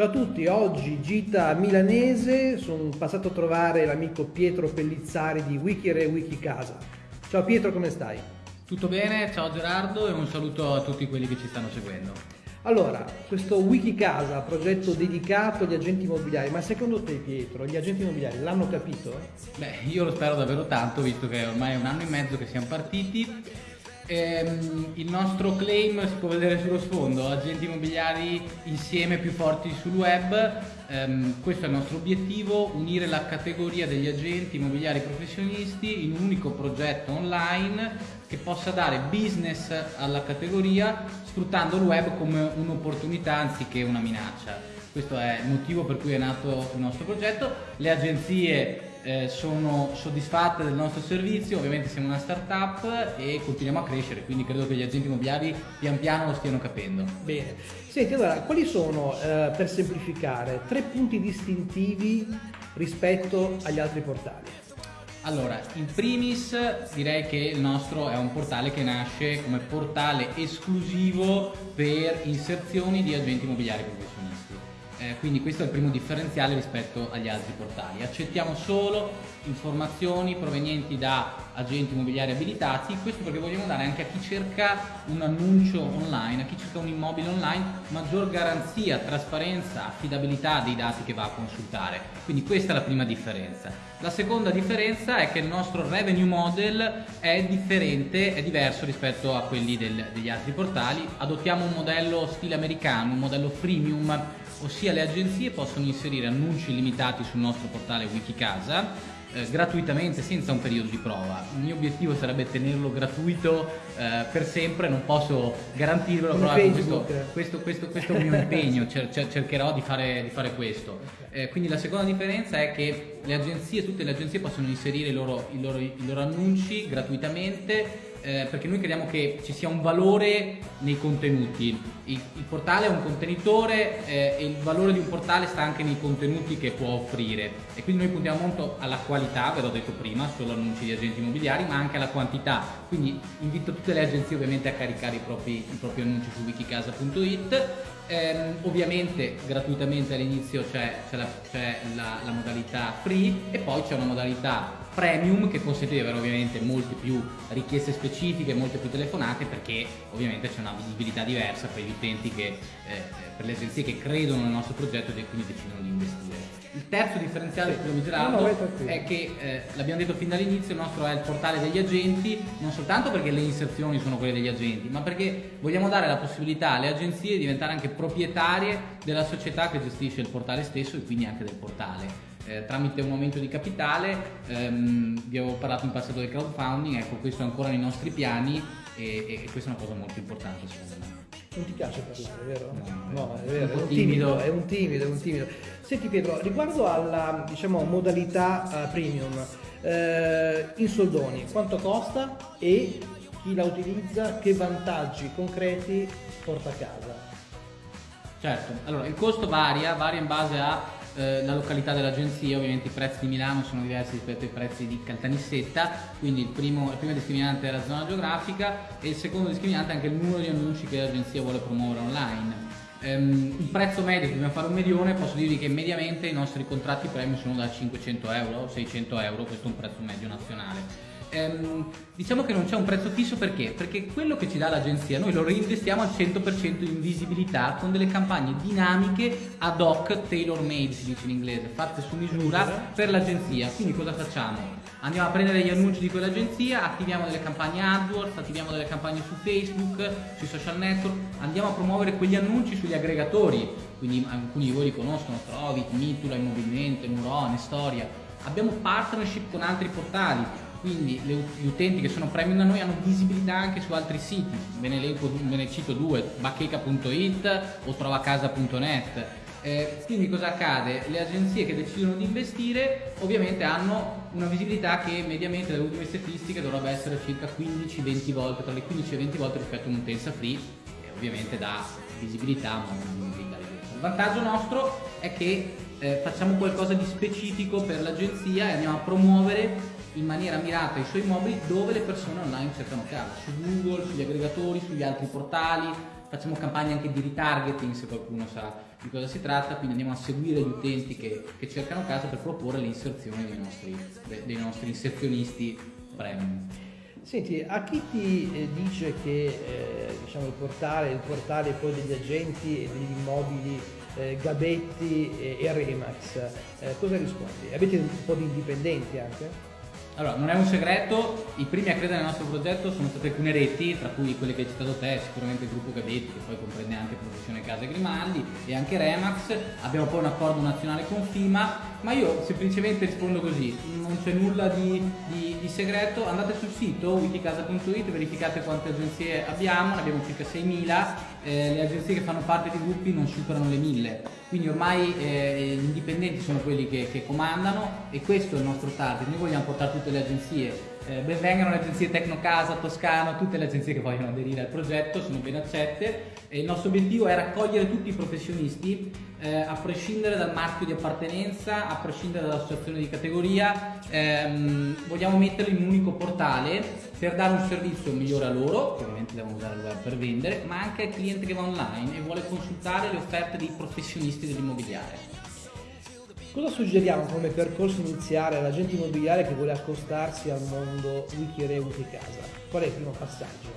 Ciao a tutti, oggi gita milanese, sono passato a trovare l'amico Pietro Pellizzari di Wikire Wikicasa. Ciao Pietro, come stai? Tutto bene, ciao Gerardo e un saluto a tutti quelli che ci stanno seguendo. Allora, questo Wikicasa, progetto dedicato agli agenti immobiliari, ma secondo te Pietro, gli agenti immobiliari l'hanno capito? Beh, io lo spero davvero tanto, visto che ormai è un anno e mezzo che siamo partiti Ehm, il nostro claim si può vedere sullo sfondo, agenti immobiliari insieme più forti sul web, ehm, questo è il nostro obiettivo, unire la categoria degli agenti immobiliari professionisti in un unico progetto online che possa dare business alla categoria sfruttando il web come un'opportunità anziché una minaccia. Questo è il motivo per cui è nato il nostro progetto. Le agenzie eh, sono soddisfatte del nostro servizio, ovviamente siamo una startup e continuiamo a crescere, quindi credo che gli agenti immobiliari pian piano lo stiano capendo. Bene, senti allora, quali sono, eh, per semplificare, tre punti distintivi rispetto agli altri portali? Allora, in primis direi che il nostro è un portale che nasce come portale esclusivo per inserzioni di agenti immobiliari professionisti eh, quindi questo è il primo differenziale rispetto agli altri portali. Accettiamo solo informazioni provenienti da agenti immobiliari abilitati, questo perché vogliamo dare anche a chi cerca un annuncio online, a chi cerca un immobile online, maggior garanzia, trasparenza, affidabilità dei dati che va a consultare. Quindi questa è la prima differenza. La seconda differenza è che il nostro revenue model è differente, è diverso rispetto a quelli del, degli altri portali. Adottiamo un modello stile americano, un modello freemium ossia le agenzie possono inserire annunci limitati sul nostro portale Wikicasa eh, gratuitamente senza un periodo di prova. Il mio obiettivo sarebbe tenerlo gratuito eh, per sempre, non posso garantirvelo, però questo, questo, questo, questo, è il mio impegno, cer- cer- cercherò di fare, di fare questo. Eh, quindi la seconda differenza è che le agenzie, tutte le agenzie possono inserire i loro, i loro, i loro annunci gratuitamente eh, perché noi crediamo che ci sia un valore nei contenuti. Il, il portale è un contenitore eh, e il valore di un portale sta anche nei contenuti che può offrire e quindi noi puntiamo molto alla qualità, ve l'ho detto prima, solo annunci di agenti immobiliari, ma anche alla quantità. Quindi invito tutte le agenzie ovviamente a caricare i propri, i propri annunci su wikicasa.it. Eh, ovviamente gratuitamente all'inizio c'è, la, la, la modalità free e poi c'è una modalità premium che consente di avere ovviamente molte più richieste specifiche, molte più telefonate perché ovviamente c'è una visibilità diversa per gli utenti che, eh, per le agenzie che credono nel nostro progetto e quindi decidono di investire. Il terzo differenziale che Gerardo no, è che eh, l'abbiamo detto fin dall'inizio, il nostro è il portale degli agenti, non soltanto perché le inserzioni sono quelle degli agenti, ma perché vogliamo dare la possibilità alle agenzie di diventare anche proprietarie della società che gestisce il portale stesso e quindi anche del portale eh, tramite un aumento di capitale, ehm, vi avevo parlato in passato del crowdfunding, ecco questo è ancora nei nostri piani e, e questa è una cosa molto importante secondo me. Non ti piace parlare, vero? No, no è vero, è un, timido, è un timido, è un timido. Senti Pietro, riguardo alla diciamo, modalità uh, premium, eh, in soldoni, quanto costa e chi la utilizza, che vantaggi concreti porta a casa? Certo, allora il costo varia, varia in base a eh, la località dell'agenzia, ovviamente i prezzi di Milano sono diversi rispetto ai prezzi di Caltanissetta, quindi il primo, il primo discriminante è la zona geografica e il secondo discriminante è anche il numero di annunci che l'agenzia vuole promuovere online. Um, un prezzo medio, se dobbiamo fare un medione, posso dirvi che mediamente i nostri contratti premium sono da 500 euro, 600 euro, questo è un prezzo medio nazionale ehm, diciamo che non c'è un prezzo fisso perché? Perché quello che ci dà l'agenzia noi lo reinvestiamo al 100% in visibilità con delle campagne dinamiche ad hoc, tailor made si dice in inglese, fatte su misura per l'agenzia. Quindi cosa facciamo? Andiamo a prendere gli annunci di quell'agenzia, attiviamo delle campagne AdWords, attiviamo delle campagne su Facebook, sui social network, andiamo a promuovere quegli annunci sugli aggregatori, quindi alcuni di voi li conoscono, Trovit, Mitula, Immobilmente, Murone, Storia. Abbiamo partnership con altri portali, quindi gli utenti che sono premium da noi hanno visibilità anche su altri siti, ve ne, elenco, ve ne cito due, bacheca.it o trovacasa.net. Eh, quindi cosa accade? Le agenzie che decidono di investire ovviamente hanno una visibilità che mediamente dalle ultime statistiche dovrebbe essere circa 15-20 volte, tra le 15 e 20 volte rispetto a un'utenza free e ovviamente dà visibilità ma non visibilità di Il vantaggio nostro è che eh, facciamo qualcosa di specifico per l'agenzia e andiamo a promuovere in maniera mirata i suoi mobili dove le persone online cercano casa, su Google, sugli aggregatori, sugli altri portali, facciamo campagne anche di retargeting se qualcuno sa di cosa si tratta, quindi andiamo a seguire gli utenti che, che cercano casa per proporre l'inserzione dei nostri, dei nostri inserzionisti premium. Senti, a chi ti eh, dice che eh, diciamo, il, portale, il portale poi degli agenti e degli immobili eh, Gabetti e, e Remax, eh, cosa rispondi? Avete un po' di indipendenti anche? Allora, non è un segreto, i primi a credere nel nostro progetto sono stati alcune reti, tra cui quelle che hai citato te, sicuramente il gruppo Gabetti, che poi comprende anche Professione Casa Grimaldi e anche Remax. Abbiamo poi un accordo nazionale con FIMA, ma io semplicemente rispondo così, non c'è nulla di, di, di segreto, andate sul sito wikicasa.it, verificate quante agenzie abbiamo, ne abbiamo circa 6.000, eh, le agenzie che fanno parte di gruppi non superano le 1.000 quindi ormai eh, gli indipendenti sono quelli che, che, comandano e questo è il nostro target, noi vogliamo portare tutte le agenzie, eh, benvengano le agenzie Tecnocasa, Toscano, tutte le agenzie che vogliono aderire al progetto, sono ben accette e il nostro obiettivo è raccogliere tutti i professionisti eh, a prescindere dal marchio di appartenenza, a prescindere dall'associazione di categoria, ehm, vogliamo metterli in un unico portale per dare un servizio migliore a loro, che ovviamente devono usare il web per vendere, ma anche al cliente che va online e vuole consultare le offerte dei professionisti dell'immobiliare. Cosa suggeriamo come percorso iniziale all'agente immobiliare che vuole accostarsi al mondo Wikire Wikicasa? Qual è il primo passaggio?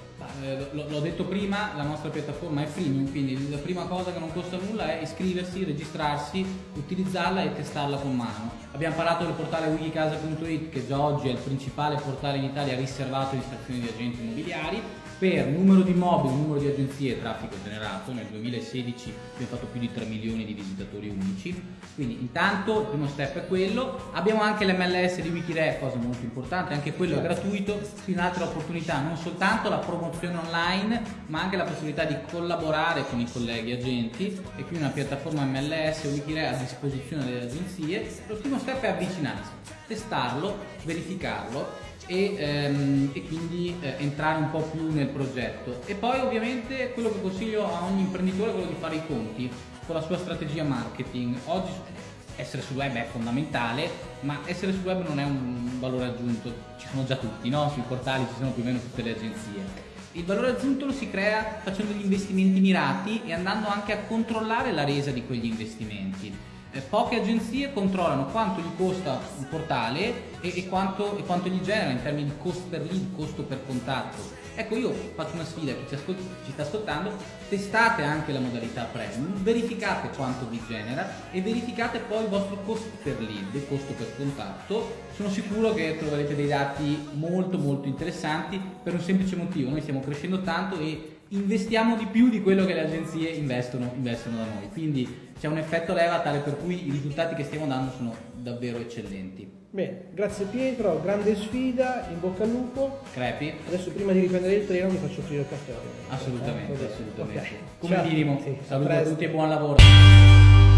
Eh, l'ho detto prima, la nostra piattaforma è freemium, quindi la prima cosa che non costa nulla è iscriversi, registrarsi, utilizzarla e testarla con mano. Abbiamo parlato del portale wikicasa.it che già oggi è il principale portale in Italia riservato alle stazioni di agenti immobiliari per numero di immobili, numero di agenzie e traffico generato, nel 2016 abbiamo fatto più di 3 milioni di visitatori unici, quindi intanto il primo step è quello, abbiamo anche l'MLS di Wikiref, cosa molto importante, anche quello è certo. gratuito, quindi un'altra opportunità, non soltanto la promozione online, ma anche la possibilità di collaborare con i colleghi agenti. E quindi una piattaforma MLS Wikiref a disposizione delle agenzie, lo primo step è avvicinarsi, testarlo, verificarlo e, ehm, e quindi eh, entrare un po' più nel progetto. E poi ovviamente quello che consiglio a ogni imprenditore è quello di fare i conti con la sua strategia marketing. Oggi essere sul web è fondamentale, ma essere sul web non è un valore aggiunto, ci sono già tutti, no? sui portali ci sono più o meno tutte le agenzie. Il valore aggiunto lo si crea facendo degli investimenti mirati e andando anche a controllare la resa di quegli investimenti eh, poche agenzie controllano quanto gli costa un portale e, e, quanto, e, quanto, gli genera in termini di costo per lead, costo per contatto. Ecco, io faccio una sfida a chi ci, ascolt- ci sta ascoltando, testate anche la modalità premium, verificate quanto vi genera e verificate poi il vostro costo per lead, il costo per contatto. Sono sicuro che troverete dei dati molto molto interessanti per un semplice motivo, noi stiamo crescendo tanto e investiamo di più di quello che le agenzie investono, investono da noi. Quindi c'è un effetto leva tale per cui i risultati che stiamo dando sono davvero eccellenti. Bene, grazie Pietro, grande sfida, in bocca al lupo. Crepi. Adesso prima di riprendere il treno mi faccio offrire il caffè. Assolutamente, eh, assolutamente. Okay. Come Ciao. minimo. Sì, Saluto a tutti e buon lavoro.